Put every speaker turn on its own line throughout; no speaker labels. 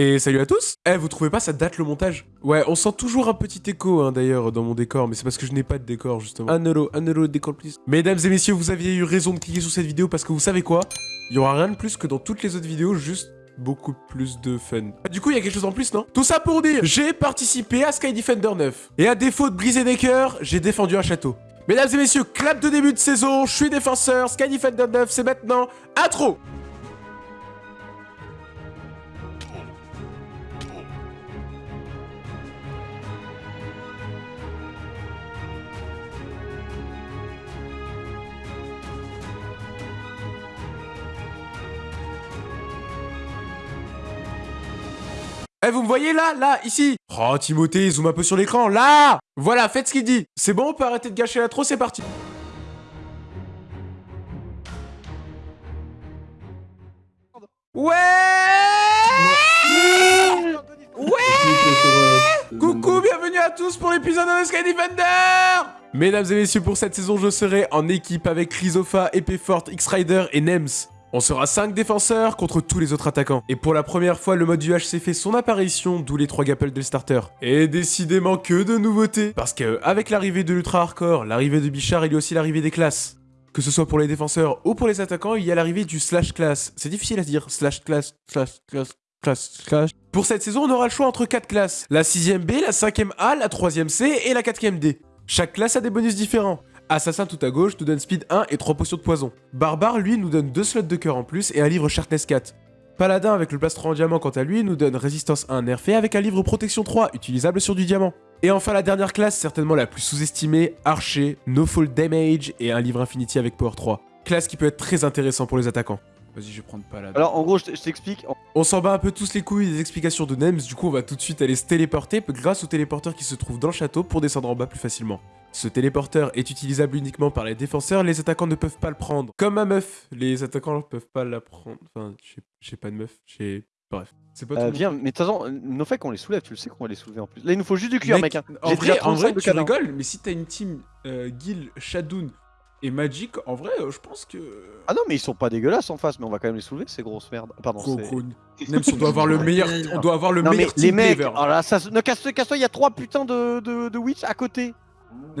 Et salut à tous Eh, vous trouvez pas ça date le montage? Ouais, on sent toujours un petit écho, hein, d'ailleurs, dans mon décor, mais c'est parce que je n'ai pas de décor, justement. Un euro, un euro de décor, please. Mesdames et messieurs, vous aviez eu raison de cliquer sur cette vidéo parce que vous savez quoi? Il y aura rien de plus que dans toutes les autres vidéos, juste beaucoup plus de fun. Ah, Du coup, il y a quelque chose en plus, non? Tout ça pour dire, j'ai participé à Sky Defender 9. Et à défaut de briser des cœurs, j'ai défendu un château. Mesdames et messieurs, clap de début de saison, je suis défenseur, Sky Defender 9, c'est maintenant, intro Eh, vous me voyez là Là Ici? Oh, Timothée, zoom un peu sur l'écran, là! Voilà, faites ce qu'il dit. C'est bon, on peut arrêter de gâcher la trop, c'est parti. Ouais! Ouais! Coucou, bienvenue à tous pour l'épisode de Sky Defender! Mesdames et messieurs, pour cette saison, je serai en équipe avec Chrysofa, Épée Forte, X-Rider et Nems. On sera 5 défenseurs contre tous les autres attaquants. Et pour la première fois, le mode UHC fait son apparition, d'où les 3 gapples de starter. Et décidément que de nouveautés Parce que avec l'arrivée de l'Ultra Hardcore, l'arrivée de Bichard, il y a aussi l'arrivée des classes. Que ce soit pour les défenseurs ou pour les attaquants, il y a l'arrivée du slash class. C'est difficile à dire, slash class, slash class, class, slash. Pour cette saison, on aura le choix entre 4 classes. La 6ème B, la 5ème A, la 3ème C et la 4ème D. Chaque classe a des bonus différents. Assassin tout à gauche nous donne speed 1 et 3 potions de poison. Barbare, lui, nous donne 2 slots de cœur en plus et un livre Sharpness 4. Paladin avec le plastron en diamant quant à lui nous donne résistance 1 nerfée avec un livre protection 3 utilisable sur du diamant. Et enfin la dernière classe, certainement la plus sous-estimée, Archer, No Fall Damage et un livre Infinity avec Power 3. Classe qui peut être très intéressant pour les attaquants. Vas-y, je vais prendre Paladin.
Alors en gros, je t'explique.
On s'en bat un peu tous les couilles des explications de Nems, du coup on va tout de suite aller se téléporter grâce au téléporteur qui se trouve dans le château pour descendre en bas plus facilement. Ce téléporteur est utilisable uniquement par les défenseurs, les attaquants ne peuvent pas le prendre. Comme ma meuf, les attaquants ne peuvent pas la prendre. Enfin, j'ai- pas de meuf, j'ai... Bref. C'est pas
Euh,
tout.
viens, mais de toute façon, nos faits qu'on les soulève, tu le sais qu'on va les soulever en plus. Là, il nous faut juste du cuir, mec. hein.
En vrai, en
35
vrai
de
tu rigoles, mais si t'as une team euh, Gil, Shadoun et Magic, en vrai, euh, je pense que.
Ah non, mais ils sont pas dégueulasses en face, mais on va quand même les soulever, ces grosses merdes. Pardon,
Gros,
c'est-
gros, Nems, on doit avoir le meilleur, on doit avoir le
Non, mais
meilleur
les mecs,
ever.
oh là, ça, ne casse-toi, casse-toi, il y a trois putains de, de, de witch à côté.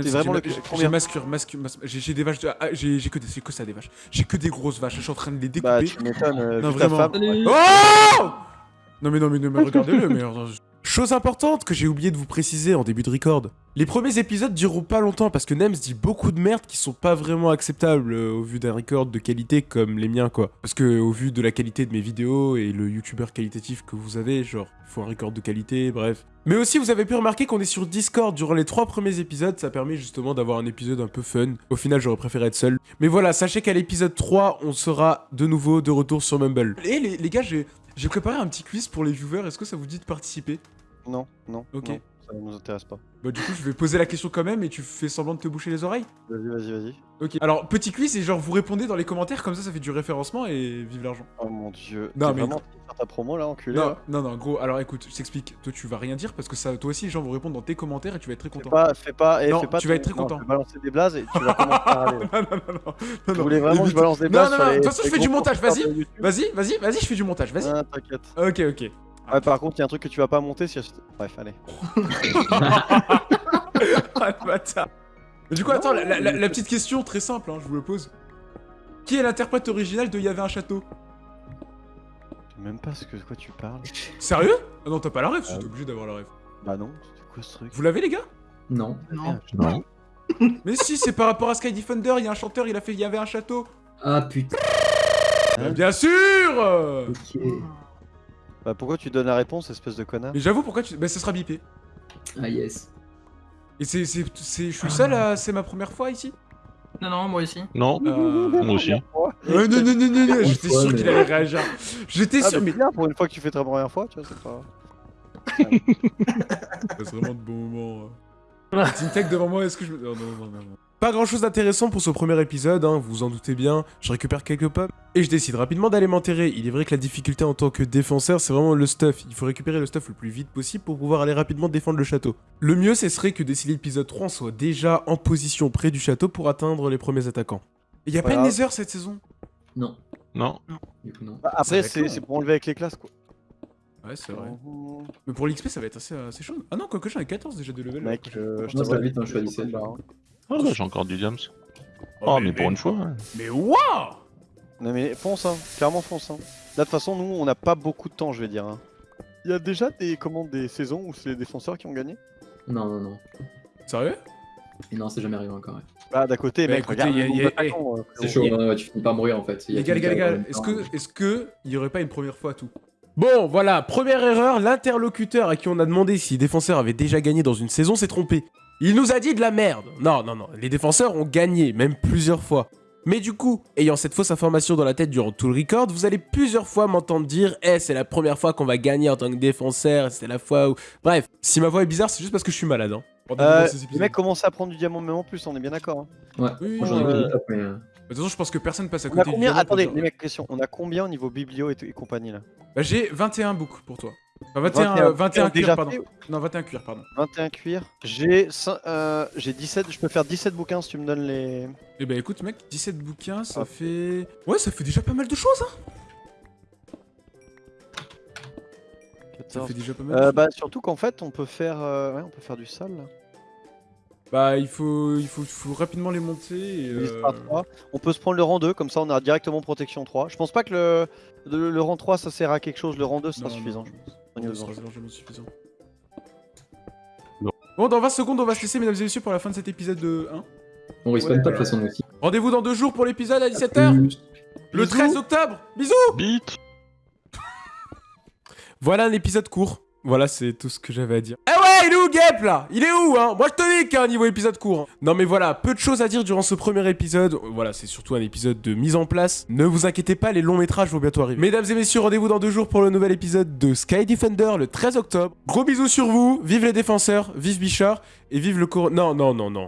C'est vraiment
j'ai-
le-
j'ai- mascure, mascure, mascure- j'ai des vaches, de- ah, j'ai que des, c'est que ça des vaches. J'ai que des grosses vaches, je suis en train de les
Bah,
découper.
tu m'étonnes. euh,
Non, vraiment.
femme.
Oh Non mais non mais, non, mais regardez-le, mais je-
Chose importante que j'ai oublié de vous préciser en début de record. Les premiers épisodes dureront pas longtemps parce que Nems dit beaucoup de merde qui sont pas vraiment acceptables euh, au vu d'un record de qualité comme les miens quoi. Parce que au vu de la qualité de mes vidéos et le youtubeur qualitatif que vous avez, genre, faut un record de qualité, bref. Mais aussi vous avez pu remarquer qu'on est sur Discord durant les trois premiers épisodes, ça permet justement d'avoir un épisode un peu fun. Au final j'aurais préféré être seul. Mais voilà, sachez qu'à l'épisode 3, on sera de nouveau de retour sur Mumble.
Et les, les gars, j'ai préparé un petit quiz pour les viewers, est-ce que ça vous dit de participer?
Non, non.
Ok.
non, ça nous intéresse pas.
Bah du coup, je vais poser la question quand même et tu fais semblant de te boucher les oreilles
Vas-y, vas-y, vas-y.
Ok. Alors, petit quiz et genre vous répondez dans les commentaires, comme ça ça fait du référencement et vive l'argent.
Oh mon dieu.
Non, mais-
vraiment faire ta promo là, enculé.
Non,
là
non, non, gros, alors écoute, je t'explique. Toi, tu vas rien dire parce que ça, toi aussi, les gens vont répondre dans tes commentaires et tu vas être très
Fais
content.
pas, fais pas, eh,
Non,
fais pas.
tu vas être très
non,
content.
je vais balancer des blazes et tu vas commencer à râler.
non, non, non, non, non, non.
vraiment que je balance des
Non,
blazes
non, non,
les-
de toute façon, je fais du montage, vas-y. Vas-y, vas-y, vas-y, je fais du montage, vas-y.
Ah, t'inquiète.
Ok, ok.
Ouais, par contre, il y a un truc que tu vas pas monter si. Bref, allez.
Ah, le bâtard. Mais du coup, attends, la, la- la- la petite question très simple, hein, je vous le pose. Qui est l'interprète original de Il y avait un château?
Je sais même pas ce que de quoi tu parles.
Sérieux? Ah non, t'as pas la rêve,
Ah
t'es obligé d'avoir la rêve.
Bah non, c'était quoi ce truc?
Vous l'avez, les gars?
Non.
Non.
Non.
Mais si, c'est par rapport à Sky Defender, il y a un chanteur, il a fait Il y avait un château.
Ah putain.
Bien sûr euh.
Ok.
Bah pourquoi tu donnes la réponse, espèce de connard
Mais j'avoue, pourquoi tu. Bah, ça sera bipé.
Ah yes.
Et c'est. c'est- c'est- Je suis seul à. C'est ma première fois ici?
Non, non, moi aussi.
Non,
Euh...
moi aussi.
euh, non, non, non, non, non, j'étais sûr qu'il allait réagir. J'étais
Ah,
sûr,
mais pour une fois que tu fais ta première fois, tu vois, c'est pas.
C'est vraiment de bons moments. Team Tech devant moi, est-ce que je. me- Non, non, non, non.
Pas grand chose d'intéressant pour ce premier épisode, hein, vous vous en doutez bien, je récupère quelques pommes et je décide rapidement d'aller m'enterrer. Il est vrai que la difficulté en tant que défenseur c'est vraiment le stuff, il faut récupérer le stuff le plus vite possible pour pouvoir aller rapidement défendre le château. Le mieux ce serait que d'ici l'épisode 3 on soit déjà en position près du château pour atteindre les premiers attaquants.
Il y a pas une Nether cette saison?
Non.
Non.
Du coup non.
Bah, après,
être
c'est pour enlever avec les classes quoi.
Ouais, c'est vrai.
Mmh,
Mais pour l'XP, ça va être assez, assez chaud. Ah non, quoique j'en ai 14 déjà de level.
Mec, euh, je
va vite, hein, je suis à
faut
17.
pas, hein.
Ah, bah, j'ai encore du diams.
Oh,
Oh, mais pour une fois. hein.
Mais waouh
Non mais fonce, hein. clairement fonce. Hein. Là, de toute façon, nous, on n'a pas beaucoup de temps, je vais dire. hein. Il y a déjà des, comment, des saisons où c'est les défenseurs qui ont gagné?
Non, non, non.
Sérieux?
Et non, c'est jamais arrivé encore. ouais.
Bah, d'à côté,
Bah,
mec,
écoutez,
regarde
y a-
le nombre
y a-
d'attaquants, euh,
C'est chaud, ouais, tu finis par mourir en fait.
Les gars, les gars, gars, est-ce que, est-ce que il y aurait pas une première fois à tout? Bon, voilà, première erreur, l'interlocuteur à qui on a demandé si les défenseurs avaient déjà gagné dans une saison s'est trompé. Il nous a dit de la merde. Non, non, non, les défenseurs ont gagné, même plusieurs fois. Mais du coup, ayant cette fausse information dans la tête durant tout le record, vous allez plusieurs fois m'entendre dire « Eh, c'est la première fois qu'on va gagner en tant que défenseur, c'est la fois où... » Bref, si ma voix est bizarre, c'est juste parce que je suis malade, hein.
Euh, les mecs commencent à prendre du diamant même en plus, on est bien d'accord. hein.
Ouais,
Oui,
euh,
De toute façon, je pense que personne passe à
On
côté du diamant
Attendez, les mecs, question. On a combien au niveau biblio et, et compagnie là?
Bah, j'ai 21 books pour toi. Enfin, 21,
21,
euh, 21 cuir, pardon.
fait
Non, 21 cuir, pardon.
21 cuir. J'ai cin- euh, j'ai 17, je peux faire 17 bouquins si tu me donnes les.
Eh bah écoute mec, 17 bouquins, ça
Ah.
fait... Ouais, ça fait déjà pas mal de choses, hein Ça
14.
fait déjà pas mal de
Euh,
choses.
bah surtout qu'en fait on peut faire euh, ouais, on peut faire du sale là.
Bah, il faut, il faut, faut rapidement les monter et... Euh,
par 3. On peut se prendre le rang 2 comme ça on a directement protection 3. Je pense pas que le, le, le rang 3 ça sert à quelque chose, le rang 2 sera
non,
suffisant.
non,
je pense, enjeux.
largement suffisant.
Non.
Bon, dans 20 secondes, on va se laisser, mesdames et messieurs, pour la fin de cet épisode de 1.
On respawn pas de toute façon aussi.
Rendez-vous dans deux jours pour l'épisode à 17h, le
Bisous.
13 octobre Bisous
Bite
Voilà un épisode court.
Voilà, c'est tout ce que j'avais à dire. Eh ouais, il est où Gep là? Il est où hein? Moi je te dis qu'un niveau épisode court. hein.
Non mais voilà, peu de choses à dire durant ce premier épisode. Voilà, c'est surtout un épisode de mise en place. Ne vous inquiétez pas, les longs métrages vont bientôt arriver. Mesdames et messieurs, rendez-vous dans deux jours pour le nouvel épisode de Sky Defender le 13 octobre. Gros bisous sur vous, vive les défenseurs, vive Bichard et vive le cor... Non, non, non, non.